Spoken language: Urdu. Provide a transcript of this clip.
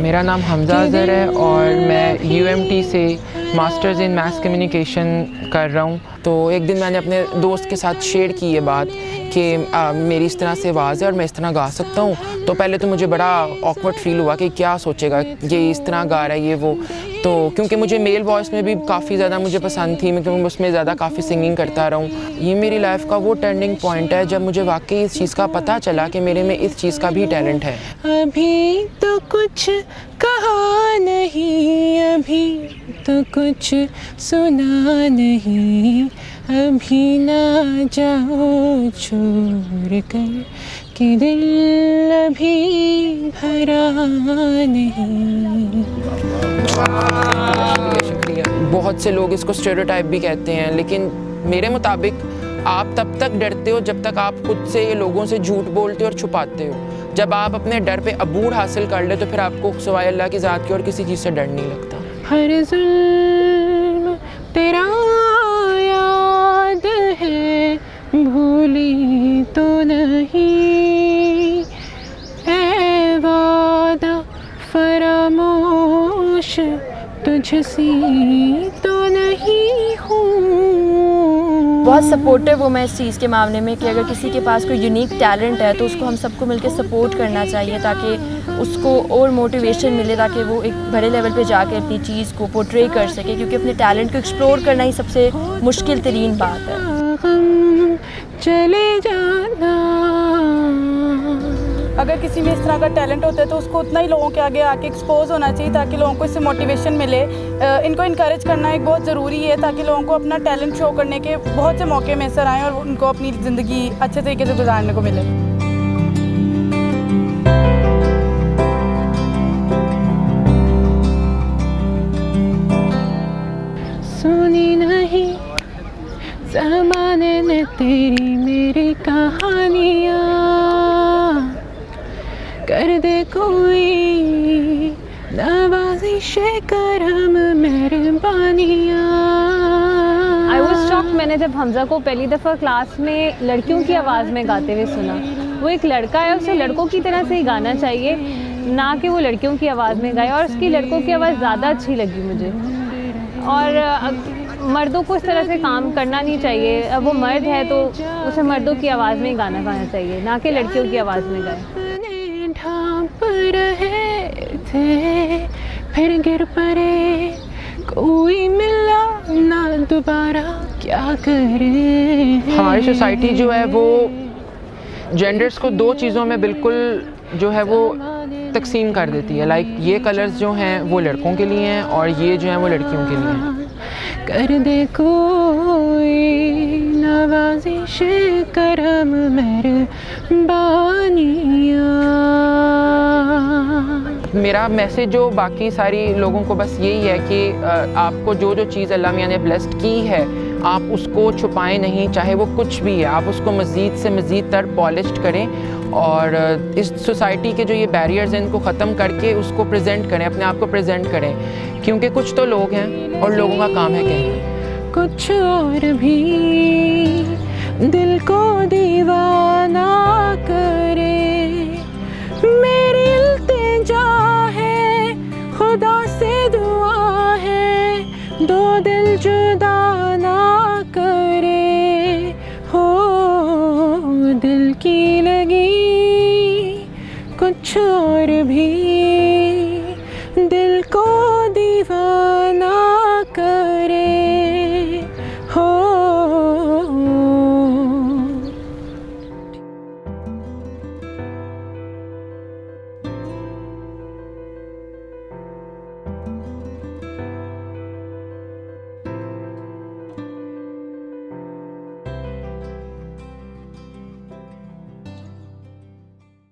میرا نام حمزہ اظہر ہے اور میں یو ایم ٹی سے ماسٹرز ان میتھس کمیونیکیشن کر رہا ہوں۔ تو ایک دن میں نے اپنے دوست کے ساتھ شیئر کی یہ بات کہ میری اس طرح سے آواز ہے اور میں اس طرح گا سکتا ہوں۔ تو پہلے تو مجھے بڑا آکورڈ فیل ہوا کہ کیا سوچے گا یہ اس طرح گا رہا ہے یہ وہ۔ تو کیونکہ مجھے میل وائس میں بھی کافی زیادہ مجھے پسند تھی، میں کیونکہ اس میں زیادہ کافی سنگنگ کرتا رہا ہوں یہ میری لائف کا وہ ٹرننگ پوائنٹ ہے جب مجھے واقعی اس چیز کا پتہ چلا کہ میرے میں اس چیز کا بھی ٹیلنٹ ہے۔ ابھی تو کچھ کہا نہیں، ابھی تو کچھ سنا نہیں۔ ابھی نہ جاؤ، چھوڑ کر کہ دل ابھی بھرا نہیں۔ شکریہ۔ شکریہ بہت سے لوگ اس کو اسٹیریوٹائپ بھی کہتے ہیں لیکن میرے مطابق آپ تب تک ڈرتے ہو جب تک آپ خود سے لوگوں سے جھوٹ بولتے ہو اور چھپاتے ہو۔ جب آپ اپنے ڈر پہ عبور حاصل کر لے تو پھر آپ کو سوائے اللہ کی ذات کی اور کسی چیز سے ڈر نہیں لگتا۔ ہر ظلم تیرا سی تو نہیں ہوں۔ بہت سپورٹیو ہوں میں اس چیز کے معاملے میں کہ اگر کسی کے پاس کوئی یونیک ٹیلنٹ ہے تو اس کو ہم سب کو مل کے سپورٹ کرنا چاہیے تاکہ اس کو اور موٹیویشن ملے تاکہ وہ ایک بڑے لیول پہ جا کے اپنی چیز کو پورٹری کر سکے کیونکہ اپنے ٹیلنٹ کو ایکسپلور کرنا ہی سب سے مشکل ترین بات ہے۔ چلے جانا۔ اگر کسی میں اس طرح کا ٹیلنٹ ہوتا ہے تو اس کو اتنا ہی لوگوں کے آگے آ کے ایکسپوز ہونا چاہیے تاکہ لوگوں کو اس سے موٹیویشن ملے۔ ان کو انکریج کرنا ایک بہت ضروری ہے تاکہ لوگوں کو اپنا ٹیلنٹ شو کرنے کے بہت سے موقع میسر آئیں اور ان کو اپنی زندگی اچھے طریقے سے گزارنے کو ملے۔ سنی نہیں، زمانے نے تیری میری کہانیاں۔ کر دے کوئی نوازش کرم مہربانیاں آئی واز شاک میں نے جب حمزہ کو پہلی دفعہ کلاس میں لڑکیوں کی آواز میں گاتے ہوئے سنا وہ ایک لڑکا ہے اسے لڑکوں کی طرح سے ہی گانا چاہیے نہ کہ وہ لڑکیوں کی آواز میں گائے اور اس کی لڑکوں کی آواز زیادہ اچھی لگی مجھے اور مردوں کو اس طرح سے کام کرنا نہیں چاہیے اب وہ مرد ہے تو اسے مردوں کی آواز میں ہی گانا گانا چاہیے نہ کہ لڑکیوں کی آواز میں گائے رہے تھے پھر گر پڑے کوئی ملا نہ دوبارہ کیا کرے ہماری سوسائٹی جو ہے وہ جینڈرس کو دو چیزوں میں بالکل جو ہے وہ تقسیم کر دیتی ہے. لائک یہ کلرز جو ہیں وہ لڑکوں کے لیے ہیں اور یہ جو ہیں وہ لڑکیوں کے لیے ہیں. کر دے کوئی نوازش کرم مہربانیاں. میرا میسیج جو باقی ساری لوگوں کو بس یہی ہے کہ آپ کو جو جو چیز اللہ میاں نے بلیسڈ کی ہے، آپ اس کو چھپائیں نہیں، چاہے وہ کچھ بھی ہے، آپ اس کو مزید سے مزید تر پالشڈ کریں اور اس سوسائٹی کے جو یہ بیریئرز ہیں، ان کو ختم کر کے اس کو پریزنٹ کریں، اپنے آپ کو پریزنٹ کریں۔ کیونکہ کچھ تو لوگ ہیں اور لوگوں کا کام ہے کہنا کچھ اور بھی دل کو دیوانہ کرے۔ خدا سے دعا ہے۔ دو دل جو